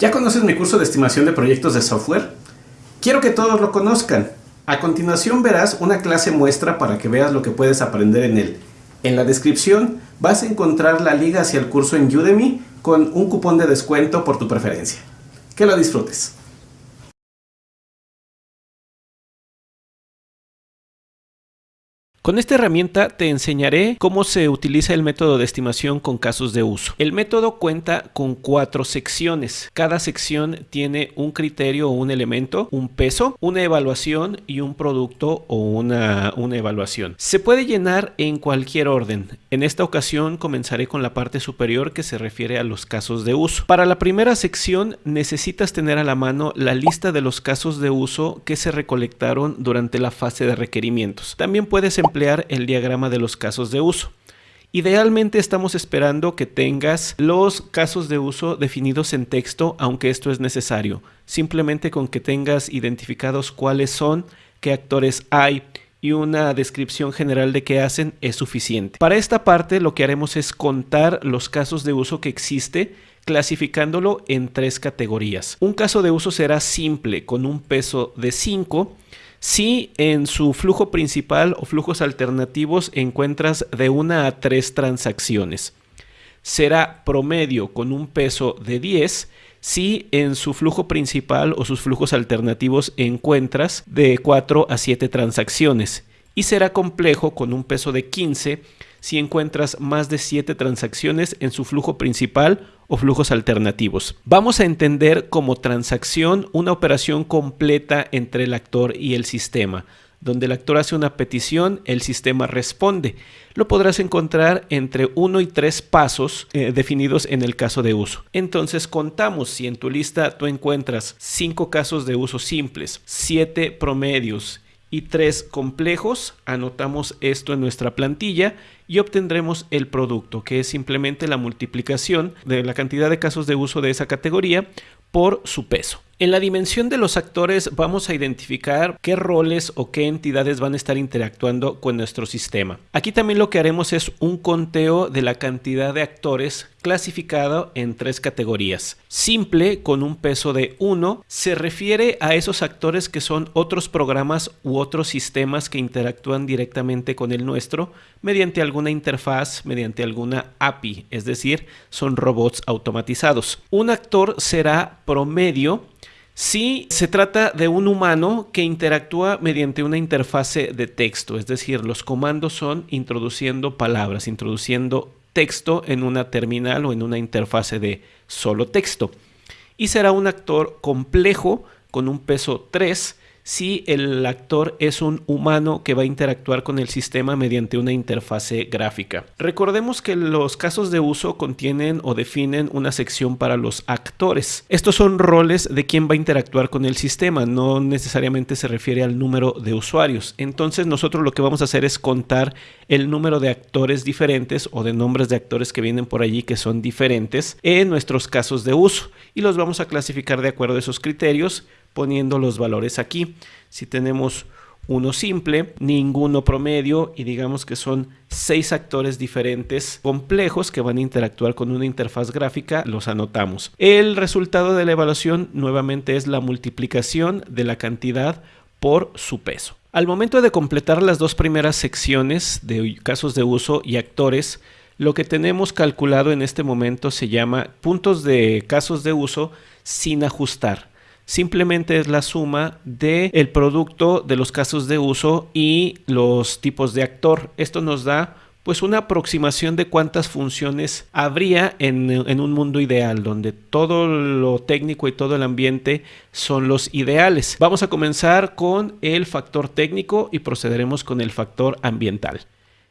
¿Ya conoces mi curso de estimación de proyectos de software? Quiero que todos lo conozcan. A continuación verás una clase muestra para que veas lo que puedes aprender en él. En la descripción vas a encontrar la liga hacia el curso en Udemy con un cupón de descuento por tu preferencia. Que lo disfrutes. Con esta herramienta te enseñaré cómo se utiliza el método de estimación con casos de uso. El método cuenta con cuatro secciones. Cada sección tiene un criterio o un elemento, un peso, una evaluación y un producto o una, una evaluación. Se puede llenar en cualquier orden. En esta ocasión comenzaré con la parte superior que se refiere a los casos de uso. Para la primera sección necesitas tener a la mano la lista de los casos de uso que se recolectaron durante la fase de requerimientos. También puedes emplear el diagrama de los casos de uso. Idealmente estamos esperando que tengas los casos de uso definidos en texto, aunque esto es necesario. Simplemente con que tengas identificados cuáles son, qué actores hay y una descripción general de qué hacen es suficiente. Para esta parte lo que haremos es contar los casos de uso que existe clasificándolo en tres categorías. Un caso de uso será simple con un peso de 5 si en su flujo principal o flujos alternativos encuentras de una a tres transacciones. Será promedio con un peso de 10 si en su flujo principal o sus flujos alternativos encuentras de 4 a 7 transacciones. Y será complejo con un peso de 15 si encuentras más de 7 transacciones en su flujo principal o flujos alternativos. Vamos a entender como transacción una operación completa entre el actor y el sistema. Donde el actor hace una petición, el sistema responde. Lo podrás encontrar entre 1 y 3 pasos eh, definidos en el caso de uso. Entonces contamos si en tu lista tú encuentras 5 casos de uso simples, 7 promedios y 3 complejos, anotamos esto en nuestra plantilla y obtendremos el producto, que es simplemente la multiplicación de la cantidad de casos de uso de esa categoría por su peso. En la dimensión de los actores vamos a identificar qué roles o qué entidades van a estar interactuando con nuestro sistema. Aquí también lo que haremos es un conteo de la cantidad de actores clasificado en tres categorías. Simple, con un peso de 1, se refiere a esos actores que son otros programas u otros sistemas que interactúan directamente con el nuestro mediante alguna interfaz, mediante alguna API, es decir, son robots automatizados. Un actor será promedio si se trata de un humano que interactúa mediante una interfase de texto, es decir, los comandos son introduciendo palabras, introduciendo texto en una terminal o en una interfase de solo texto. Y será un actor complejo con un peso 3 si el actor es un humano que va a interactuar con el sistema mediante una interfase gráfica. Recordemos que los casos de uso contienen o definen una sección para los actores. Estos son roles de quien va a interactuar con el sistema, no necesariamente se refiere al número de usuarios. Entonces nosotros lo que vamos a hacer es contar el número de actores diferentes o de nombres de actores que vienen por allí que son diferentes en nuestros casos de uso y los vamos a clasificar de acuerdo a esos criterios poniendo los valores aquí. Si tenemos uno simple, ninguno promedio y digamos que son seis actores diferentes complejos que van a interactuar con una interfaz gráfica, los anotamos. El resultado de la evaluación nuevamente es la multiplicación de la cantidad por su peso. Al momento de completar las dos primeras secciones de casos de uso y actores, lo que tenemos calculado en este momento se llama puntos de casos de uso sin ajustar simplemente es la suma del el producto de los casos de uso y los tipos de actor. Esto nos da pues una aproximación de cuántas funciones habría en, en, un mundo ideal, donde todo lo técnico y todo el ambiente son los ideales. Vamos a comenzar con el factor técnico y procederemos con el factor ambiental.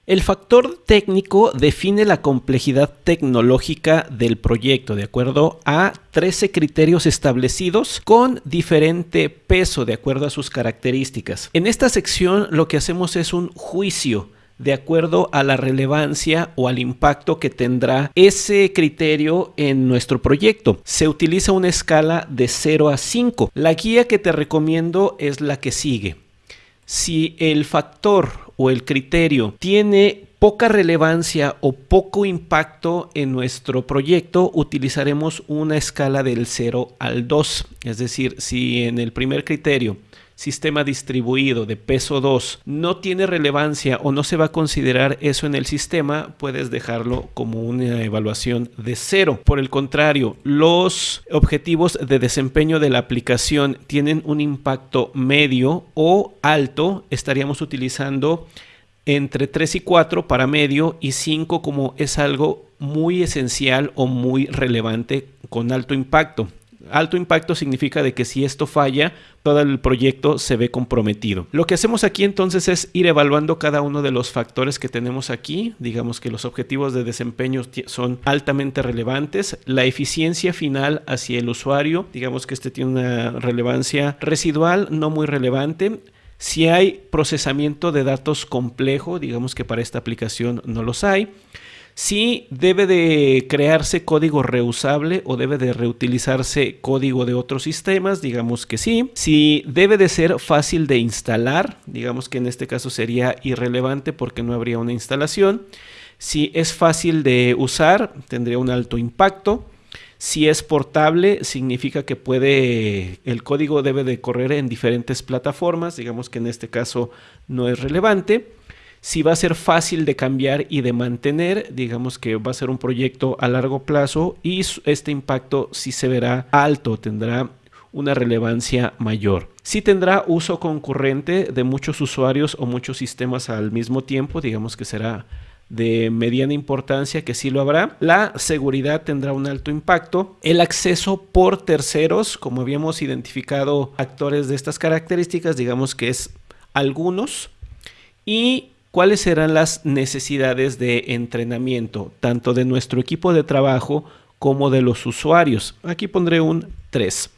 El factor técnico define la complejidad tecnológica del proyecto de acuerdo a 13 criterios establecidos con diferente peso de acuerdo a sus características. En esta sección lo que hacemos es un juicio de acuerdo a la relevancia o al impacto que tendrá ese criterio en nuestro proyecto. Se utiliza una escala de 0 a 5. La guía que te recomiendo es la que sigue. Si el factor o el criterio tiene poca relevancia o poco impacto en nuestro proyecto, utilizaremos una escala del 0 al 2. Es decir, si en el primer criterio sistema distribuido de peso 2 no tiene relevancia o no se va a considerar eso en el sistema, puedes dejarlo como una evaluación de cero. Por el contrario, los objetivos de desempeño de la aplicación tienen un impacto medio o alto, estaríamos utilizando entre 3 y 4 para medio y 5 como es algo muy esencial o muy relevante con alto impacto. Alto impacto significa de que si esto falla, todo el proyecto se ve comprometido. Lo que hacemos aquí entonces es ir evaluando cada uno de los factores que tenemos aquí. Digamos que los objetivos de desempeño son altamente relevantes. La eficiencia final hacia el usuario, digamos que este tiene una relevancia residual, no muy relevante. Si hay procesamiento de datos complejo, digamos que para esta aplicación no los hay. Si debe de crearse código reusable o debe de reutilizarse código de otros sistemas, digamos que sí. Si debe de ser fácil de instalar, digamos que en este caso sería irrelevante porque no habría una instalación. Si es fácil de usar, tendría un alto impacto. Si es portable, significa que puede, el código debe de correr en diferentes plataformas, digamos que en este caso no es relevante. Si va a ser fácil de cambiar y de mantener, digamos que va a ser un proyecto a largo plazo y este impacto sí se verá alto, tendrá una relevancia mayor. Si tendrá uso concurrente de muchos usuarios o muchos sistemas al mismo tiempo, digamos que será de mediana importancia que sí lo habrá. La seguridad tendrá un alto impacto. El acceso por terceros, como habíamos identificado actores de estas características, digamos que es algunos. Y cuáles serán las necesidades de entrenamiento, tanto de nuestro equipo de trabajo como de los usuarios. Aquí pondré un 3.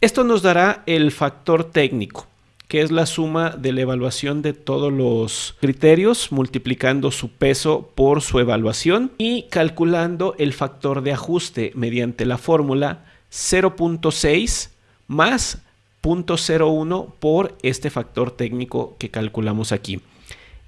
Esto nos dará el factor técnico que es la suma de la evaluación de todos los criterios, multiplicando su peso por su evaluación y calculando el factor de ajuste mediante la fórmula 0.6 más 0.01 por este factor técnico que calculamos aquí.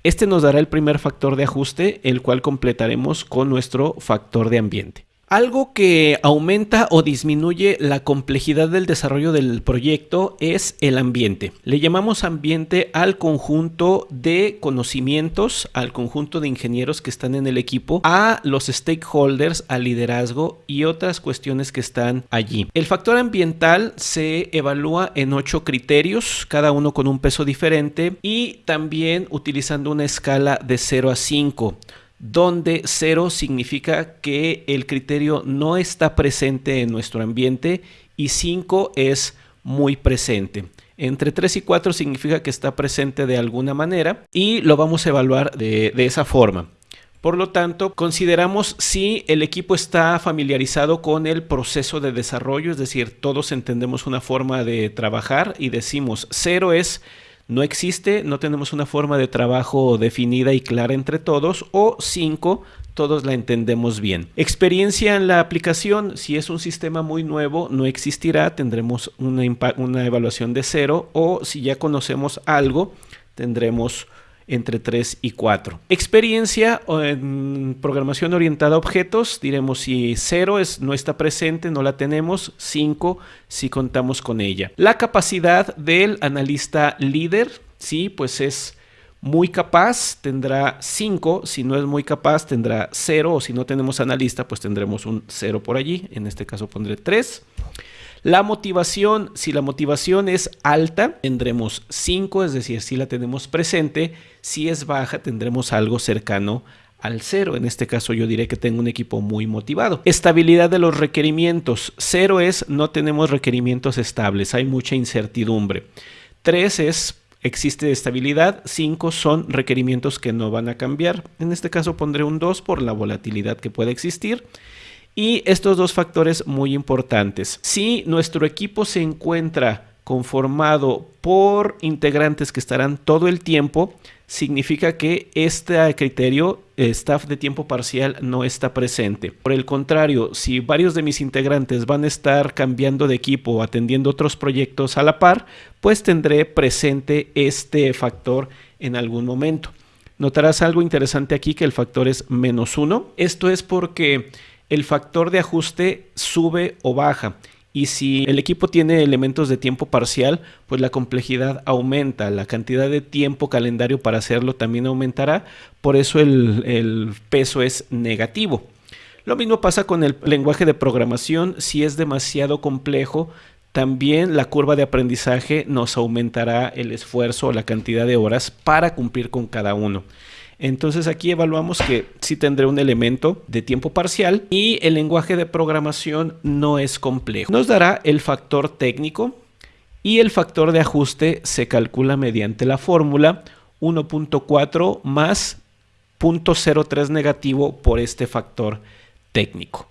Este nos dará el primer factor de ajuste, el cual completaremos con nuestro factor de ambiente. Algo que aumenta o disminuye la complejidad del desarrollo del proyecto es el ambiente. Le llamamos ambiente al conjunto de conocimientos, al conjunto de ingenieros que están en el equipo, a los stakeholders, al liderazgo y otras cuestiones que están allí. El factor ambiental se evalúa en ocho criterios, cada uno con un peso diferente y también utilizando una escala de 0 a 5 donde cero significa que el criterio no está presente en nuestro ambiente y 5 es muy presente. Entre 3 y 4 significa que está presente de alguna manera y lo vamos a evaluar de, de esa forma. Por lo tanto, consideramos si el equipo está familiarizado con el proceso de desarrollo, es decir, todos entendemos una forma de trabajar y decimos 0 es no existe, no tenemos una forma de trabajo definida y clara entre todos, o cinco, todos la entendemos bien. Experiencia en la aplicación, si es un sistema muy nuevo, no existirá, tendremos una, una evaluación de cero, o si ya conocemos algo, tendremos entre 3 y 4. Experiencia en programación orientada a objetos, diremos si 0 es, no está presente, no la tenemos, 5 si contamos con ella. La capacidad del analista líder, sí, pues es muy capaz, tendrá 5, si no es muy capaz tendrá 0 o si no tenemos analista pues tendremos un 0 por allí, en este caso pondré 3. La motivación, si la motivación es alta, tendremos 5, es decir, si la tenemos presente. Si es baja, tendremos algo cercano al cero. En este caso yo diré que tengo un equipo muy motivado. Estabilidad de los requerimientos. Cero es no tenemos requerimientos estables, hay mucha incertidumbre. 3 es existe estabilidad. 5 son requerimientos que no van a cambiar. En este caso pondré un 2 por la volatilidad que puede existir. Y estos dos factores muy importantes. Si nuestro equipo se encuentra conformado por integrantes que estarán todo el tiempo, significa que este criterio staff de tiempo parcial no está presente. Por el contrario, si varios de mis integrantes van a estar cambiando de equipo o atendiendo otros proyectos a la par, pues tendré presente este factor en algún momento. Notarás algo interesante aquí que el factor es menos 1. Esto es porque el factor de ajuste sube o baja. Y si el equipo tiene elementos de tiempo parcial, pues la complejidad aumenta, la cantidad de tiempo calendario para hacerlo también aumentará, por eso el, peso es negativo. Lo mismo pasa con el lenguaje de programación, si es demasiado complejo, también la curva de aprendizaje nos aumentará el esfuerzo o la cantidad de horas para cumplir con cada uno. Entonces aquí evaluamos que sí tendré un elemento de tiempo parcial y el lenguaje de programación no es complejo. Nos dará el factor técnico y el factor de ajuste se calcula mediante la fórmula 1.4 más 0.03 negativo por este factor técnico.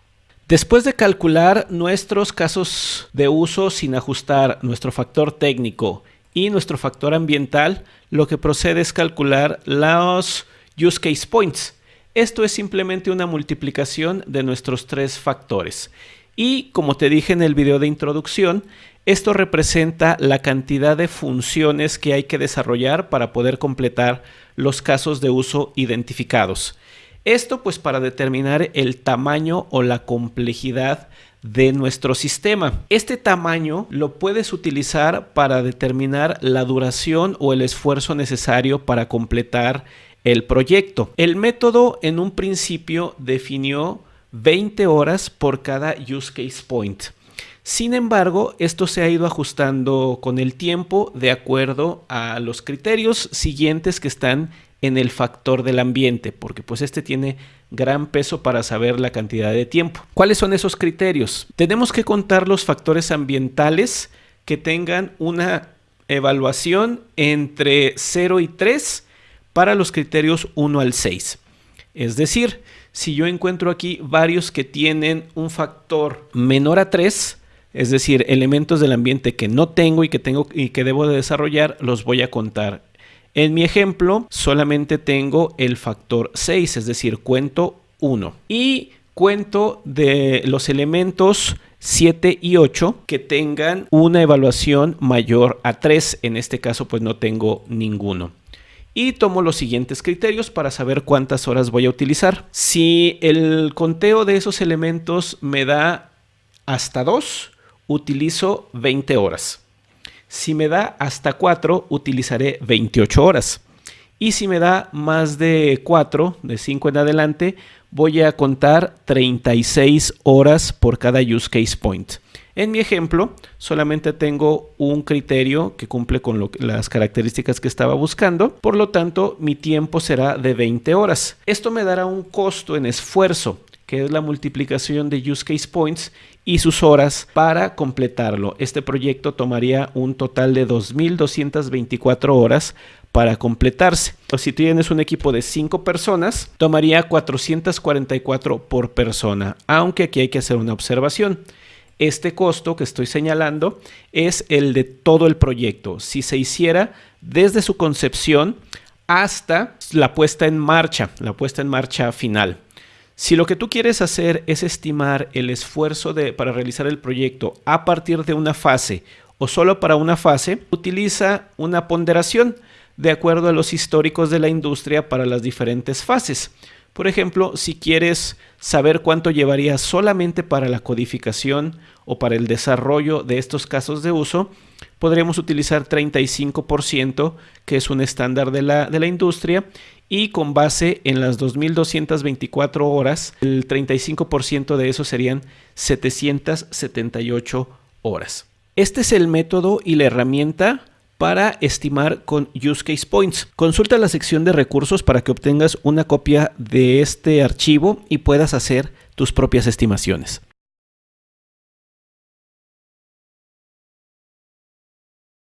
Después de calcular nuestros casos de uso sin ajustar nuestro factor técnico y nuestro factor ambiental, lo que procede es calcular los use case points. Esto es simplemente una multiplicación de nuestros tres factores. Y como te dije en el video de introducción, esto representa la cantidad de funciones que hay que desarrollar para poder completar los casos de uso identificados. Esto pues para determinar el tamaño o la complejidad de nuestro sistema. Este tamaño lo puedes utilizar para determinar la duración o el esfuerzo necesario para completar el proyecto. El método en un principio definió 20 horas por cada use case point. Sin embargo, esto se ha ido ajustando con el tiempo de acuerdo a los criterios siguientes que están en el factor del ambiente, porque pues este tiene gran peso para saber la cantidad de tiempo. ¿Cuáles son esos criterios? Tenemos que contar los factores ambientales que tengan una evaluación entre 0 y 3 para los criterios 1 al 6. Es decir, si yo encuentro aquí varios que tienen un factor menor a 3, es decir, elementos del ambiente que no tengo y que tengo y que debo de desarrollar, los voy a contar en mi ejemplo, solamente tengo el factor 6, es decir, cuento 1. Y cuento de los elementos 7 y 8 que tengan una evaluación mayor a 3. En este caso, pues no tengo ninguno. Y tomo los siguientes criterios para saber cuántas horas voy a utilizar. Si el conteo de esos elementos me da hasta 2, utilizo 20 horas. Si me da hasta 4, utilizaré 28 horas. Y si me da más de 4, de 5 en adelante, voy a contar 36 horas por cada use case point. En mi ejemplo, solamente tengo un criterio que cumple con las características que estaba buscando, por lo tanto mi tiempo será de 20 horas. Esto me dará un costo en esfuerzo, que es la multiplicación de use case points y sus horas para completarlo. Este proyecto tomaría un total de 2.224 horas para completarse. Si tienes un equipo de 5 personas, tomaría 444 por persona, aunque aquí hay que hacer una observación. Este costo que estoy señalando es el de todo el proyecto. Si se hiciera desde su concepción hasta la puesta en marcha, la puesta en marcha final. Si lo que tú quieres hacer es estimar el esfuerzo de, para realizar el proyecto a partir de una fase o solo para una fase, utiliza una ponderación de acuerdo a los históricos de la industria para las diferentes fases. Por ejemplo, si quieres saber cuánto llevaría solamente para la codificación o para el desarrollo de estos casos de uso, podríamos utilizar 35%, que es un estándar de la, de la industria, y con base en las 2.224 horas, el 35% de eso serían 778 horas. Este es el método y la herramienta para estimar con Use Case Points. Consulta la sección de recursos para que obtengas una copia de este archivo y puedas hacer tus propias estimaciones.